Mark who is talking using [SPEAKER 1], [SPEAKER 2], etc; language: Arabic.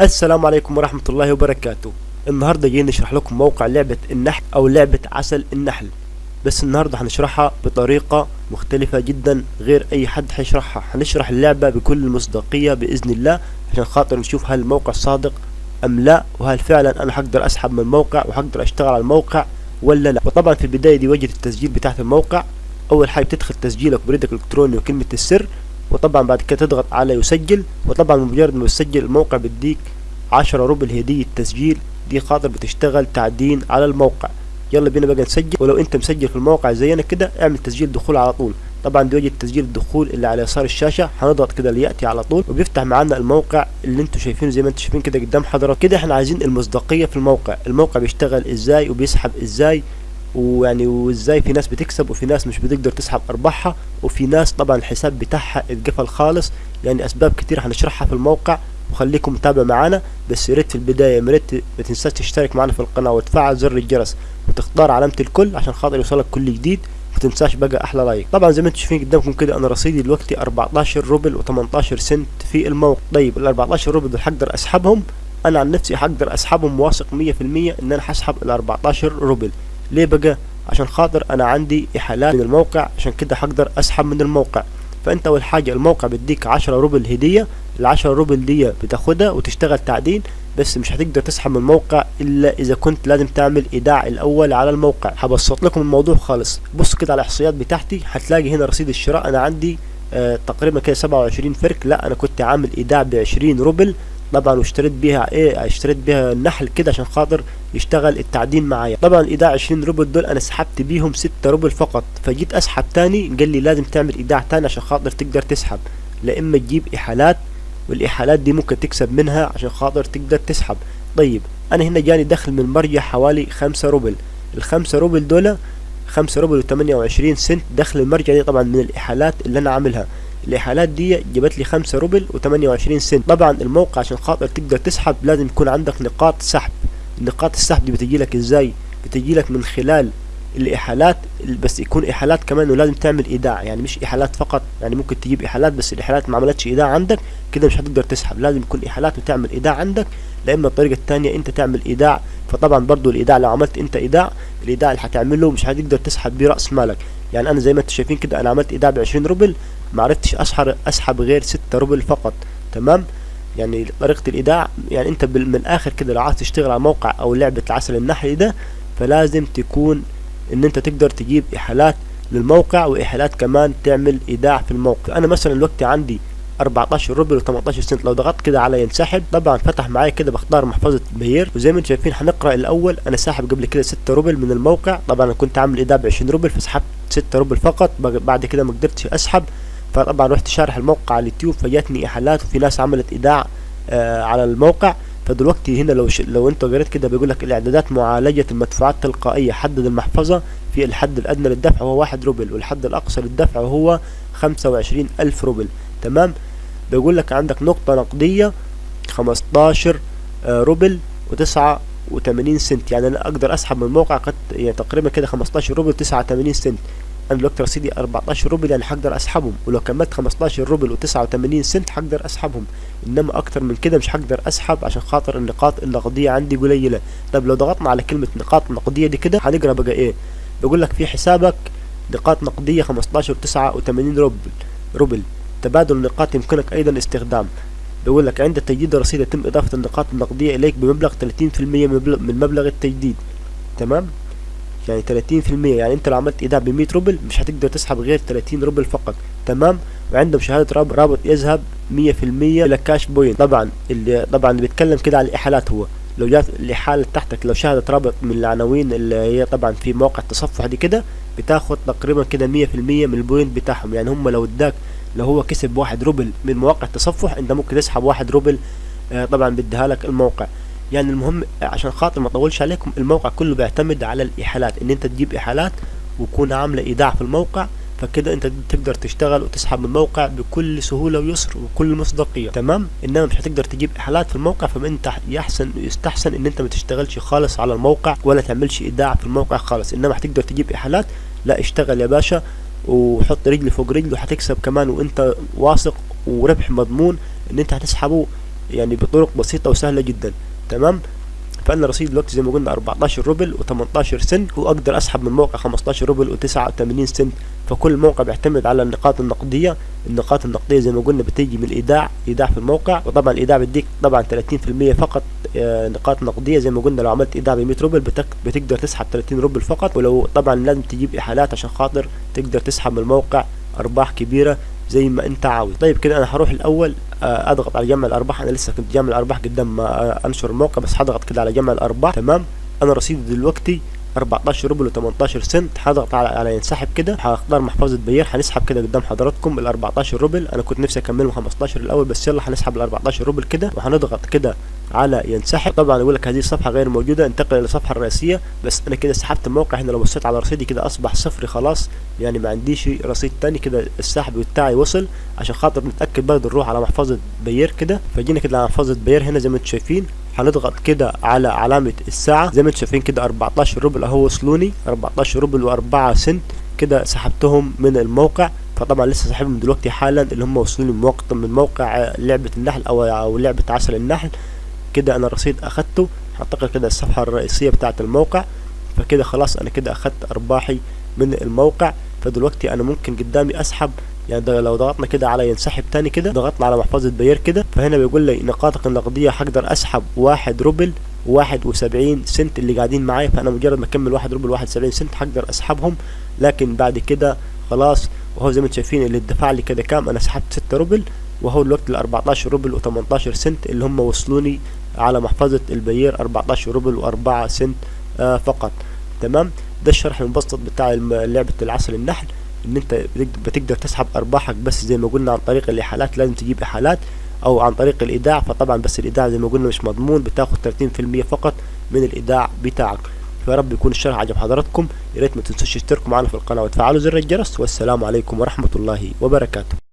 [SPEAKER 1] السلام عليكم ورحمة الله وبركاته. النهاردة جايين نشرح لكم موقع لعبة النحل أو لعبة عسل النحل. بس النهاردة هنشرحها بطريقة مختلفة جدا غير أي حد هيشرحها. هنشرح اللعبة بكل المصداقية بإذن الله عشان خاطر نشوف هل الموقع صادق أم لا وهل فعلا أنا هقدر أسحب من الموقع وهقدر أشتغل على الموقع ولا لا. وطبعا في البداية دي واجهة التسجيل بتاعت الموقع. أول حاجة بتدخل تسجيلك بريدك الإلكتروني وكلمة السر. وطبعا بعد كده تضغط على يسجل وطبعا بمجرد ما يسجل الموقع بيديك عشرة روبل هدية تسجيل. دي خاطر بتشتغل تعدين على الموقع. يلا بينا بقى نسجل. ولو انت مسجل في الموقع زينا كده اعمل تسجيل دخول على طول. طبعا دي وجه تسجيل الدخول اللي على يسار الشاشة. هنضغط كده ليأتي على طول وبيفتح معانا الموقع اللي أنتم شايفينه زي ما أنتم شايفين كده قدام حضرتك كده إحنا عايزين المصداقية في الموقع. الموقع بيشتغل إزاي وبيسحب إزاي. ويعني وازاي في ناس بتكسب وفي ناس مش بتقدر تسحب أرباحها وفي ناس طبعا الحساب بتاعها اتقفل خالص. يعني أسباب كتير هنشرحها في الموقع وخليكم متابع معانا بس يا ريت في البداية يا ريت ما تنساش تشترك معانا في القناة وتفعل زر الجرس وتختار علامة الكل عشان خاطر يوصلك كل جديد. ما تنساش بقى أحلى like. طبعا زي ما أنتم شايفين قدامكم كده أنا رصيدي دلوقتي 14 روبل و18 سنت في الموقع. طيب ال 14 روبل دول هقدر أسحبهم؟ أنا عن نفسي هقدر أسحبهم واثق 100% إن أنا هسحب ال 14 روبل. ليه بقى؟ عشان خاطر أنا عندي احالات من الموقع عشان كده هقدر أسحب من الموقع. فأنت أول حاجة الموقع بيديك 10 روبل هدية ال 10 روبل دي بتاخدها وتشتغل تعدين بس مش هتقدر تسحب من الموقع إلا إذا كنت لازم تعمل إيداع الأول على الموقع. هبسط لكم الموضوع خالص. بص كده على الإحصائيات بتاعتي هتلاقي هنا رصيد الشراء. أنا عندي آه تقريبا كده 27 فرك. لا أنا كنت عامل إيداع ب 20 روبل. طبعا واشتريت بيها إيه اشتريت بيها النحل كده عشان خاطر يشتغل التعدين معايا. طبعا الايداع 20 روبل دول أنا سحبت بيهم 6 روبل فقط. فجيت أسحب تاني قال لي لازم تعمل إيداع تاني عشان خاطر تقدر تسحب. لا إما تجيب احالات والاحالات دي ممكن تكسب منها عشان خاطر تقدر تسحب. طيب أنا هنا جاني دخل من المرجع حوالي 5 روبل. الخمسة روبل دول 5 روبل و28 سنت دخل المرجع دي طبعا من الاحالات اللي أنا عاملها. الاحالات دي جابت لي 5 روبل و28 سنت. طبعا الموقع عشان خاطر تقدر تسحب لازم يكون عندك نقاط سحب. نقاط السحب دي بتجي لك إزاي؟ بتجي لك من خلال الإحالات بس يكون إحالات كمان ولازم تعمل إيداع. يعني مش إحالات فقط يعني ممكن تجيب إحالات بس الإحالات ما عملتش إيداع عندك كده مش هتقدر تسحب. لازم يكون إحالات وتعمل إيداع عندك لا إما الطريقة الثانية أنت تعمل إيداع. فطبعا برضو الإيداع لو عملت أنت إيداع الإيداع اللي هتعمله مش هتقدر تسحب بيه رأس مالك. يعني أنا زي ما أنتم شايفين كده أنا عملت إيداع ب 20 روبل ما عرفتش اسحب أسحب غير 6 روبل فقط تمام؟ يعني طريقة الإيداع يعني أنت من الآخر كده لو عايز تشتغل على موقع أو لعبة العسل النحلي ده فلازم تكون إن أنت تقدر تجيب إحالات للموقع وإحالات كمان تعمل إيداع في الموقع. أنا مثلا الوقت عندي 14 روبل و18 سنت لو ضغطت كده على ينسحب طبعا فتح معايا كده بختار محفظة Payeer. وزي ما أنتم شايفين هنقرأ الأول أنا ساحب قبل كده 6 روبل من الموقع. طبعا كنت عامل إيداع ب 20 روبل فسحبت 6 روبل فقط. بعد كده ما قدرتش أسحب. فطبعا رحت شارح الموقع على اليوتيوب فجاتني إحالات وفي ناس عملت إيداع آه على الموقع. فدلوقتي هنا لو ش... لو أنت قريت كده بيقول لك الإعدادات معالجة المدفوعات التلقائيه حدد المحفظة في الحد الأدنى للدفع وهو 1 روبل والحد الأقصى للدفع وهو 25 ألف روبل. تمام؟ بيقول لك عندك نقطة نقدية 15 آه روبل و89 سنت. يعني أنا أقدر أسحب من الموقع قد يعني تقريبا كده 15 روبل 89 سنت. أنا دلوقتي رصيدي 14 روبل يعني هقدر أسحبهم ولو كملت 15 روبل و89 سنت هقدر أسحبهم. إنما أكتر من كده مش هقدر أسحب عشان خاطر النقاط النقدية عندي قليلة. طب لو ضغطنا على كلمة نقاط نقدية دي كده هنقرأ بقى إيه؟ بيقول لك في حسابك نقاط نقدية 15 89 روبل روبل. تبادل النقاط يمكنك أيضا استخدام. بيقول لك عند تجديد الرصيد يتم إضافة النقاط النقدية إليك بمبلغ 30% من مبلغ التجديد. تمام؟ يعني 30% يعني انت لو عملت ايداع ب 100 روبل مش هتقدر تسحب غير 30 روبل فقط. تمام؟ وعندهم مشاهدة رابط, رابط يذهب 100% إلى cash point طبعا اللي طبعا اللي بيتكلم كده على الإحالات هو. لو جات الإحالة تحتك لو شاهدت رابط من العناوين اللي هي طبعا في مواقع التصفح دي كده بتاخد تقريبا كده 100% من ال point بتاعهم. يعني هم لو اداك لو هو كسب واحد روبل من مواقع التصفح انت ممكن تسحب واحد روبل آه طبعا بديها لك الموقع. يعني المهم عشان خاطر ما اطولش عليكم الموقع كله بيعتمد على الاحالات إن أنت تجيب احالات ويكون عاملة إيداع في الموقع فكده أنت تقدر تشتغل وتسحب من الموقع بكل سهولة ويسر وكل مصداقية. تمام؟ إنما مش هتقدر تجيب احالات في الموقع فانت يحسن يستحسن إن أنت ما تشتغلش خالص على الموقع ولا تعملش إيداع في الموقع خالص. إنما هتقدر تجيب احالات لا اشتغل يا باشا وحط رجل فوق رجل وهتكسب كمان وأنت واثق وربح مضمون إن أنت هتسحبه يعني بطرق بسيطة وسهلة جدا. تمام؟ فأنا رصيد دلوقتي زي ما قلنا 14 روبل و18 سنت واقدر أسحب من موقع 15 روبل و89 سنت. فكل موقع بيعتمد على النقاط النقدية. النقاط النقدية زي ما قلنا بتيجي من الإيداع إيداع في الموقع. وطبعا الإيداع بيديك طبعا 30% فقط آه، نقاط نقدية. زي ما قلنا لو عملت إيداع ب 100 روبل بتقدر تسحب 30 روبل فقط. ولو طبعا لازم تجيب إحالات عشان خاطر تقدر تسحب من الموقع أرباح كبيرة. زي ما انت عاوز. طيب كده أنا هروح الأول آه، اضغط على جمع الارباح. أنا لسه كنت جامع الارباح قدام ما آه، انشر الموقع بس هضغط كده على جمع الارباح. تمام؟ أنا رصيدي دلوقتي 14 روبل و18 سنت. هضغط على على ينسحب كده. هختار محفظة Payeer هنسحب كده قدام حضراتكم ال 14 روبل. أنا كنت نفسي أكملهم 15 الأول بس يلا هنسحب ال 14 روبل كده وهنضغط كده على ينسحب. طبعا يقول لك هذه الصفحة غير موجودة. انتقل إلى الصفحة الرئيسية. بس أنا كده سحبت الموقع هنا لو بصيت على رصيدي كده أصبح صفري خلاص. يعني ما عنديش رصيد تاني كده السحب بتاعي وصل. عشان خاطر نتأكد برضه نروح على محفظة Payeer كده. فجينا كده على محفظة Payeer هنا زي ما أنتم شايفين. هنضغط كده على علامة الساعة زي ما أنتم شايفين كده 14 روبل أهو وصلوني 14 روبل و4 سنت كده سحبتهم من الموقع. فطبعا لسه ساحبهم دلوقتي حالا اللي هم وصلوني موقع من موقع لعبة النحل أو أو لعبة عسل النحل. كده أنا الرصيد أخدته هنتقل كده الصفحة الرئيسية بتاعة الموقع. فكده خلاص أنا كده أخدت أرباحي من الموقع. فدلوقتي أنا ممكن قدامي أسحب يعني لو ضغطنا كده على ينسحب تاني كده ضغطنا على محفظة Payeer كده فهنا بيقول لي نقاطك النقدية هقدر أسحب واحد روبل واحد وسبعين سنت اللي قاعدين معايا فأنا مجرد ما أكمل واحد روبل واحد وسبعين سنت هقدر أسحبهم لكن بعد كده خلاص وهو زي ما أنتم شايفين اللي اتدفع لي كده كام أنا سحبت ستة روبل وهو الوقت ال 14 روبل و18 سنت اللي هم وصلوني على محفظة البير 14 روبل و4 سنت آه فقط. تمام؟ ده الشرح المبسط بتاع لعبة العسل النحل. إن أنت بتقدر تسحب أرباحك بس زي ما قلنا عن طريق الاحالات لازم تجيب احالات أو عن طريق الإيداع فطبعا بس الإيداع زي ما قلنا مش مضمون بتاخد 30% فقط من الإيداع بتاعك. فيا رب يكون الشرح عجب حضراتكم. يا ريت ما تنسوش تشتركوا معنا في القناة وتفعلوا زر الجرس. والسلام عليكم ورحمة الله وبركاته.